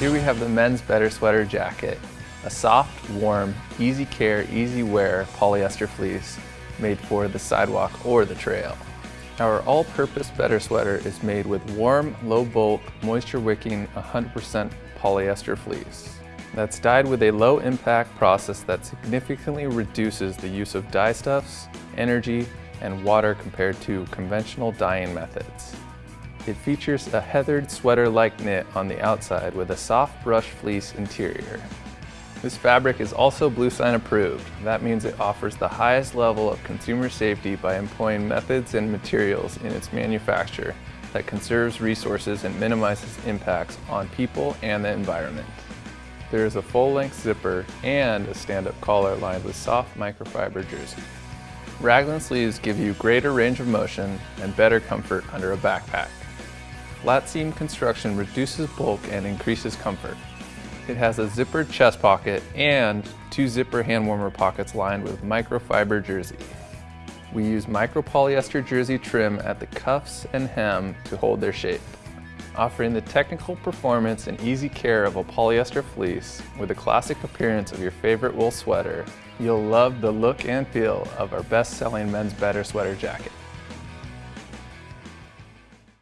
Here we have the men's Better Sweater Jacket, a soft, warm, easy care, easy wear polyester fleece made for the sidewalk or the trail. Our all-purpose Better Sweater is made with warm, low-bulk, moisture-wicking 100% polyester fleece that's dyed with a low-impact process that significantly reduces the use of dye stuffs, energy, and water compared to conventional dyeing methods. It features a heathered sweater-like knit on the outside with a soft brush fleece interior. This fabric is also Bluesign approved. That means it offers the highest level of consumer safety by employing methods and materials in its manufacture that conserves resources and minimizes impacts on people and the environment. There is a full-length zipper and a stand-up collar lined with soft microfiber jersey. Raglan sleeves give you greater range of motion and better comfort under a backpack. Flat seam construction reduces bulk and increases comfort. It has a zippered chest pocket and two zipper hand warmer pockets lined with microfiber jersey. We use micropolyester jersey trim at the cuffs and hem to hold their shape. Offering the technical performance and easy care of a polyester fleece with the classic appearance of your favorite wool sweater, you'll love the look and feel of our best-selling men's better sweater jacket.